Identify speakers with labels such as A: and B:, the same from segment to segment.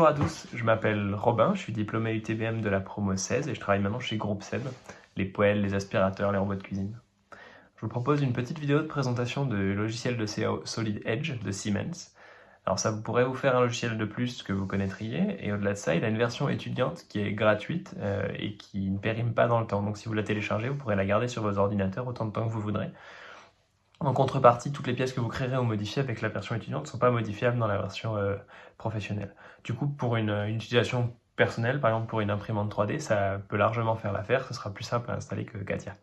A: Bonjour à tous, je m'appelle Robin, je suis diplômé UTBM de la promo 16 et je travaille maintenant chez Groupe Seb, les poêles, les aspirateurs, les robots de cuisine. Je vous propose une petite vidéo de présentation du logiciel de CAO Solid Edge de Siemens. Alors ça pourrait vous faire un logiciel de plus que vous connaîtriez, et au-delà de ça, il a une version étudiante qui est gratuite euh, et qui ne périme pas dans le temps. Donc si vous la téléchargez, vous pourrez la garder sur vos ordinateurs autant de temps que vous voudrez. En contrepartie, toutes les pièces que vous créerez ou modifiez avec la version étudiante ne sont pas modifiables dans la version euh, professionnelle. Du coup, pour une, utilisation personnelle, par exemple pour une imprimante 3D, ça peut largement faire l'affaire, ce sera plus simple à installer que Katia.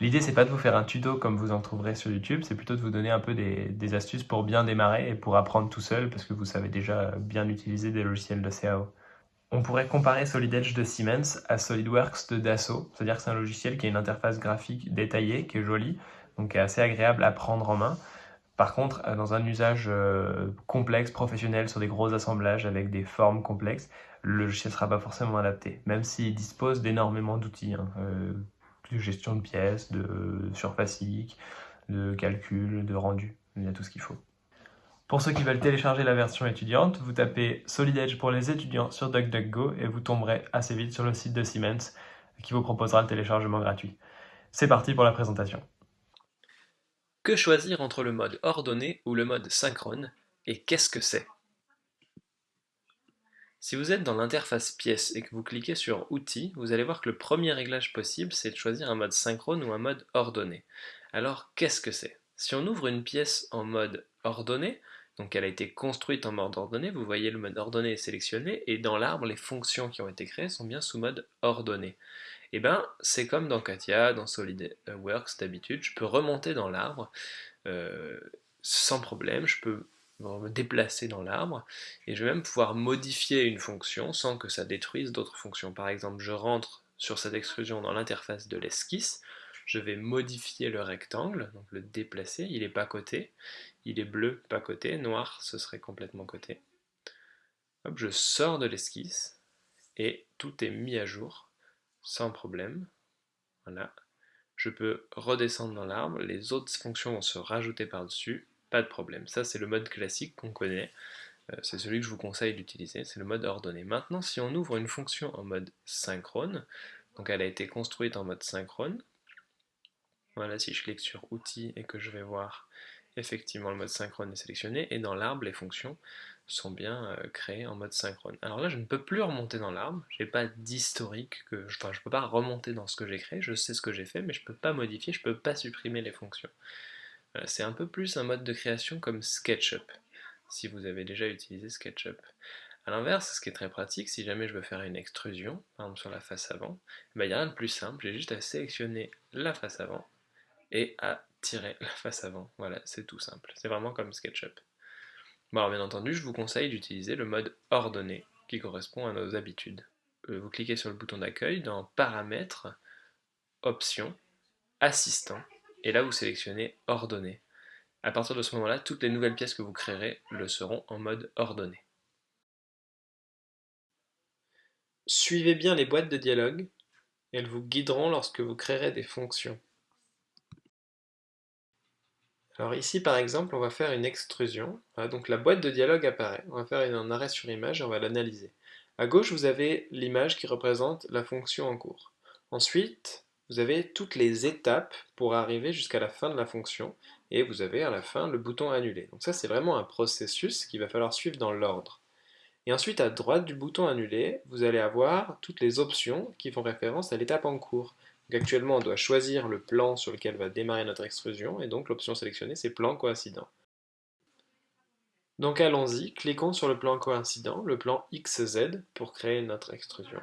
A: L'idée, c'est pas de vous faire un tuto comme vous en trouverez sur YouTube, c'est plutôt de vous donner un peu des, des, astuces pour bien démarrer et pour apprendre tout seul, parce que vous savez déjà bien utiliser des logiciels de CAO. On pourrait comparer Solid Edge de Siemens à SolidWorks de Dassault, c'est-à-dire que c'est un logiciel qui a une interface graphique détaillée, qui est jolie, donc est assez agréable à prendre en main. Par contre, euh, dans un usage euh, complexe, professionnel, sur des gros assemblages avec des formes complexes, le logiciel ne sera pas forcément adapté, même s'il dispose d'énormément d'outils, hein, euh, de gestion de pièces, de surface de calcul, de rendu, il y a tout ce qu'il faut. Pour ceux qui veulent télécharger la version étudiante, vous tapez Solid Edge pour les étudiants sur DuckDuckGo et vous tomberez assez vite sur le site de Siemens qui vous proposera le téléchargement gratuit. C'est parti pour la présentation.
B: Que choisir entre le mode ordonné ou le mode synchrone, et qu'est-ce que c'est? Si vous êtes dans l'interface pièce et que vous cliquez sur Outils, vous allez voir que le premier réglage possible, c'est de choisir un mode synchrone ou un mode ordonné. Alors, qu'est-ce que c'est? Si on ouvre une pièce en mode ordonné, donc elle a été construite en mode ordonné, vous voyez le mode ordonné est sélectionné, et dans l'arbre, les fonctions qui ont été créées sont bien sous mode ordonné. Et eh ben, c'est comme dans Katia, dans SolidWorks d'habitude, je peux remonter dans l'arbre euh, sans problème, je peux me déplacer dans l'arbre, et je vais même pouvoir modifier une fonction sans que ça détruise d'autres fonctions. Par exemple, je rentre sur cette extrusion dans l'interface de l'esquisse, je vais modifier le rectangle, donc le déplacer, il est pas côté, il est bleu, pas côté, noir, ce serait complètement côté. Hop, je sors de l'esquisse, et tout est mis à jour sans problème. Voilà. Je peux redescendre dans l'arbre, les autres fonctions vont se rajouter par-dessus, pas de problème. Ça, c'est le mode classique qu'on connaît. Euh, c'est celui que je vous conseille d'utiliser, c'est le mode ordonné. Maintenant, si on ouvre une fonction en mode synchrone, donc elle a été construite en mode synchrone, voilà, si je clique sur Outils et que je vais voir effectivement le mode synchrone est sélectionné, et dans l'arbre, les fonctions sont bien euh, créées en mode synchrone. Alors là, je ne peux plus remonter dans l'arbre, je n'ai pas d'historique, que, je ne peux pas remonter dans ce que j'ai créé, je sais ce que j'ai fait, mais je ne peux pas modifier, je ne peux pas supprimer les fonctions. C'est un peu plus un mode de création comme SketchUp, si vous avez déjà utilisé SketchUp. A l'inverse, ce qui est très pratique, si jamais je veux faire une extrusion, par exemple sur la face avant, eh ben, il n'y a rien de plus simple, j'ai juste à sélectionner la face avant et à tirer la face avant. Voilà, c'est tout simple. C'est vraiment comme SketchUp. Bon, alors bien entendu, je vous conseille d'utiliser le mode ordonné, qui correspond à nos habitudes. Euh, vous cliquez sur le bouton d'accueil dans Paramètres, Options, Assistant, et là vous sélectionnez Ordonné. À partir de ce moment-là, toutes les nouvelles pièces que vous créerez le seront en mode ordonné. Suivez bien les boîtes de dialogue, elles vous guideront lorsque vous créerez des fonctions. Alors ici par exemple on va faire une extrusion, donc la boîte de dialogue apparaît, on va faire un arrêt sur image et on va l'analyser. À gauche vous avez l'image qui représente la fonction en cours. Ensuite vous avez toutes les étapes pour arriver jusqu'à la fin de la fonction et vous avez à la fin le bouton annuler. Donc ça c'est vraiment un processus qu'il va falloir suivre dans l'ordre. Et ensuite à droite du bouton annuler, vous allez avoir toutes les options qui font référence à l'étape en cours actuellement, on doit choisir le plan sur lequel va démarrer notre extrusion, et donc l'option sélectionnée, c'est plan coïncident. Donc allons-y, cliquons sur le plan coïncident, le plan XZ, pour créer notre extrusion.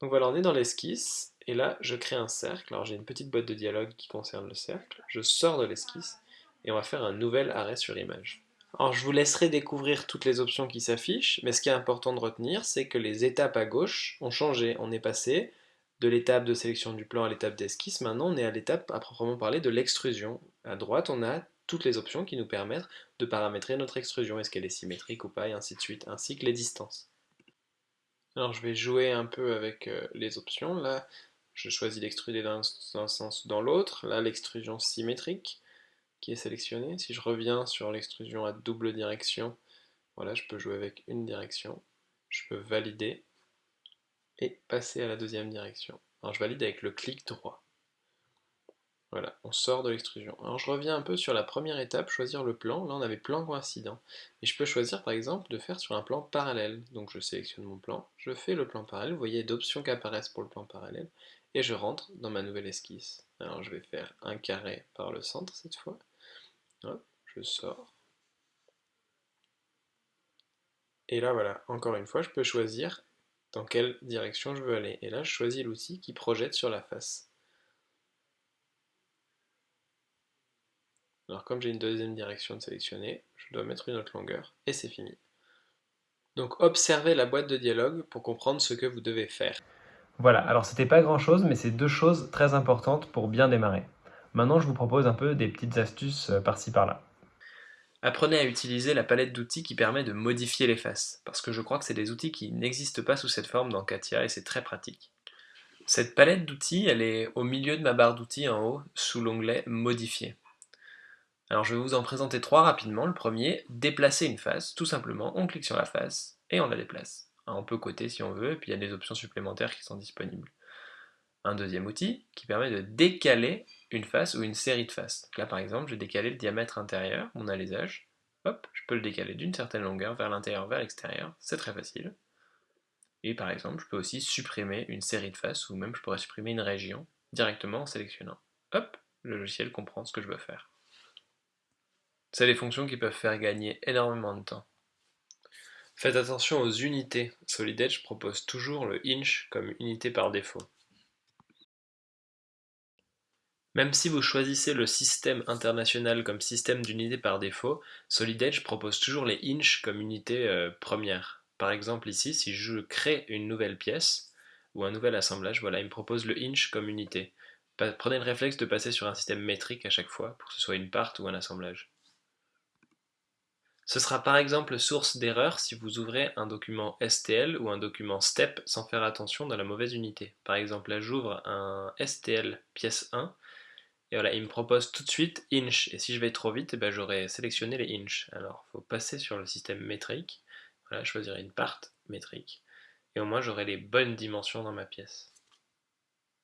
B: Donc voilà, on est dans l'esquisse, et là, je crée un cercle. Alors j'ai une petite boîte de dialogue qui concerne le cercle. Je sors de l'esquisse, et on va faire un nouvel arrêt sur image. Alors je vous laisserai découvrir toutes les options qui s'affichent, mais ce qui est important de retenir, c'est que les étapes à gauche ont changé. On est passé de l'étape de sélection du plan à l'étape d'esquisse, maintenant on est à l'étape à proprement parler de l'extrusion. À droite, on a toutes les options qui nous permettent de paramétrer notre extrusion, est-ce qu'elle est symétrique ou pas, et ainsi de suite, ainsi que les distances. Alors je vais jouer un peu avec euh, les options, là je choisis d'extruder dans un sens dans l'autre, là l'extrusion symétrique qui est sélectionnée, si je reviens sur l'extrusion à double direction, Voilà, je peux jouer avec une direction, je peux valider et passer à la deuxième direction. Alors je valide avec le clic droit. Voilà, on sort de l'extrusion. Alors je reviens un peu sur la première étape, choisir le plan. Là on avait plan coïncident. Et je peux choisir par exemple de faire sur un plan parallèle. Donc je sélectionne mon plan, je fais le plan parallèle, vous voyez d'options qui apparaissent pour le plan parallèle, et je rentre dans ma nouvelle esquisse. Alors je vais faire un carré par le centre cette fois. Hop, je sors. Et là voilà, encore une fois, je peux choisir dans quelle direction je veux aller. Et là je choisis l'outil qui projette sur la face. Alors comme j'ai une deuxième direction de sélectionner, je dois mettre une autre longueur, et c'est fini. Donc observez la boîte de dialogue pour comprendre ce que vous devez faire.
A: Voilà, alors c'était pas grand chose, mais c'est deux choses très importantes pour bien démarrer. Maintenant je vous propose un peu des petites astuces euh, par-ci par-là.
B: Apprenez à utiliser la palette d'outils qui permet de modifier les faces, parce que je crois que c'est des outils qui n'existent pas sous cette forme dans Katia et c'est très pratique. Cette palette d'outils, elle est au milieu de ma barre d'outils en haut, sous l'onglet Modifier. Alors je vais vous en présenter trois rapidement. Le premier, déplacer une face. Tout simplement, on clique sur la face et on la déplace. On peut côté si on veut, et puis il y a des options supplémentaires qui sont disponibles. Un deuxième outil qui permet de décaler une face ou une série de faces. là par exemple, je vais décaler le diamètre intérieur, mon alésage. Hop, je peux le décaler d'une certaine longueur vers l'intérieur, vers l'extérieur. C'est très facile. Et par exemple, je peux aussi supprimer une série de faces, ou même je pourrais supprimer une région directement en sélectionnant. Hop, le logiciel comprend ce que je veux faire. C'est des fonctions qui peuvent faire gagner énormément de temps. Faites attention aux unités. Solid Edge propose toujours le inch comme unité par défaut. Même si vous choisissez le système international comme système d'unité par défaut, Solid Edge propose toujours les inch comme unité euh, première. Par exemple ici, si je crée une nouvelle pièce ou un nouvel assemblage, voilà, il me propose le inch comme unité. Prenez le réflexe de passer sur un système métrique à chaque fois, pour que ce soit une part ou un assemblage. Ce sera par exemple source d'erreur si vous ouvrez un document STL ou un document STEP sans faire attention dans la mauvaise unité. Par exemple là j'ouvre un STL pièce 1 et voilà il me propose tout de suite inch et si je vais trop vite eh ben, j'aurai sélectionné les inch. Alors il faut passer sur le système métrique, voilà, choisir une part métrique et au moins j'aurai les bonnes dimensions dans ma pièce.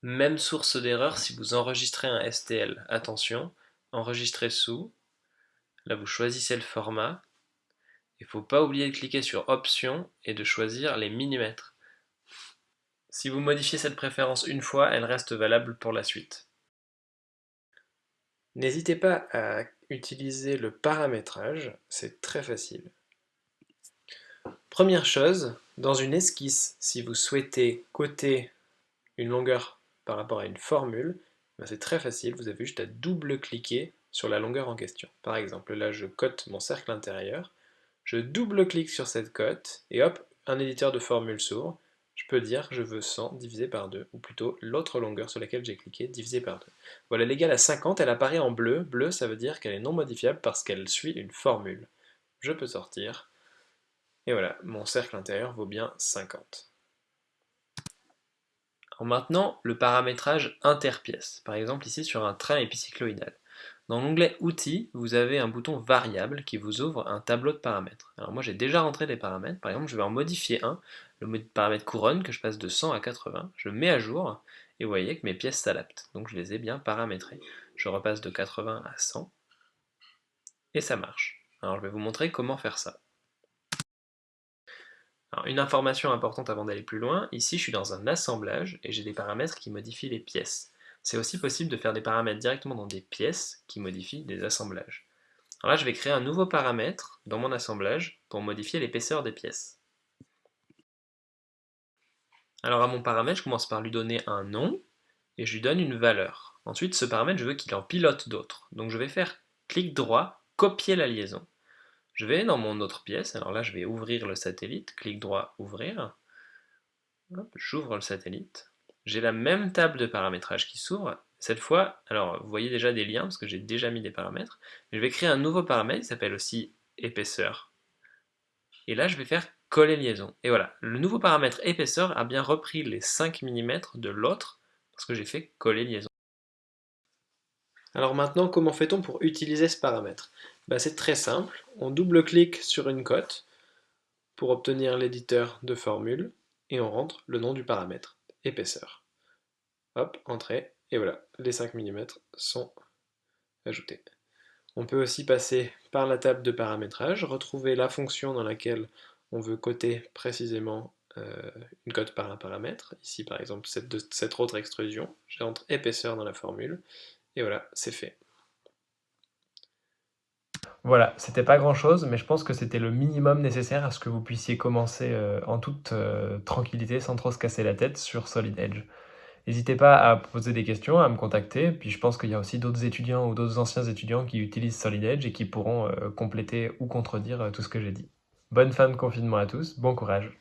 B: Même source d'erreur si vous enregistrez un STL. Attention, enregistrer sous, là vous choisissez le format il ne faut pas oublier de cliquer sur Options et de choisir les millimètres. Si vous modifiez cette préférence une fois, elle reste valable pour la suite. N'hésitez pas à utiliser le paramétrage, c'est très facile. Première chose, dans une esquisse, si vous souhaitez coter une longueur par rapport à une formule, ben c'est très facile, vous avez juste à double-cliquer sur la longueur en question. Par exemple, là je cote mon cercle intérieur, je double-clique sur cette cote, et hop, un éditeur de formule s'ouvre. Je peux dire je veux 100 divisé par 2, ou plutôt l'autre longueur sur laquelle j'ai cliqué divisé par 2. Voilà, l'égale à 50, elle apparaît en bleu. Bleu, ça veut dire qu'elle est non modifiable parce qu'elle suit une formule. Je peux sortir. Et voilà, mon cercle intérieur vaut bien 50. maintenant, le paramétrage interpièce. Par exemple ici sur un train épicycloïdal. Dans l'onglet Outils, vous avez un bouton Variable qui vous ouvre un tableau de paramètres. Alors moi j'ai déjà rentré des paramètres, par exemple je vais en modifier un, le paramètre couronne que je passe de 100 à 80, je mets à jour et vous voyez que mes pièces s'adaptent, donc je les ai bien paramétrées. Je repasse de 80 à 100 et ça marche. Alors je vais vous montrer comment faire ça. Alors, une information importante avant d'aller plus loin, ici je suis dans un assemblage et j'ai des paramètres qui modifient les pièces. C'est aussi possible de faire des paramètres directement dans des pièces qui modifient des assemblages. Alors là, je vais créer un nouveau paramètre dans mon assemblage pour modifier l'épaisseur des pièces. Alors à mon paramètre, je commence par lui donner un nom et je lui donne une valeur. Ensuite, ce paramètre, je veux qu'il en pilote d'autres. Donc je vais faire clic droit, copier la liaison. Je vais dans mon autre pièce, alors là je vais ouvrir le satellite, clic droit, ouvrir. J'ouvre le satellite j'ai la même table de paramétrage qui s'ouvre. Cette fois, alors vous voyez déjà des liens parce que j'ai déjà mis des paramètres. Je vais créer un nouveau paramètre qui s'appelle aussi épaisseur. Et là, je vais faire coller liaison. Et voilà, le nouveau paramètre épaisseur a bien repris les 5 mm de l'autre parce que j'ai fait coller liaison. Alors maintenant, comment fait-on pour utiliser ce paramètre? Bah, C'est très simple, on double-clique sur une cote, pour obtenir l'éditeur de formule et on rentre le nom du paramètre, épaisseur. Hop, entrée, et voilà, les 5 mm sont ajoutés. On peut aussi passer par la table de paramétrage, retrouver la fonction dans laquelle on veut coter précisément euh, une cote par un paramètre. Ici par exemple cette, autre extrusion, j'entre épaisseur dans la formule, et voilà, c'est fait.
A: Voilà, c'était pas grand chose, mais je pense que c'était le minimum nécessaire à ce que vous puissiez commencer euh, en toute euh, tranquillité, sans trop se casser la tête sur Solid Edge. N'hésitez pas à poser des questions, à me contacter, puis je pense qu'il y a aussi d'autres étudiants ou d'autres anciens étudiants qui utilisent Solid Edge et qui pourront compléter ou contredire tout ce que j'ai dit. Bonne fin de confinement à tous, bon courage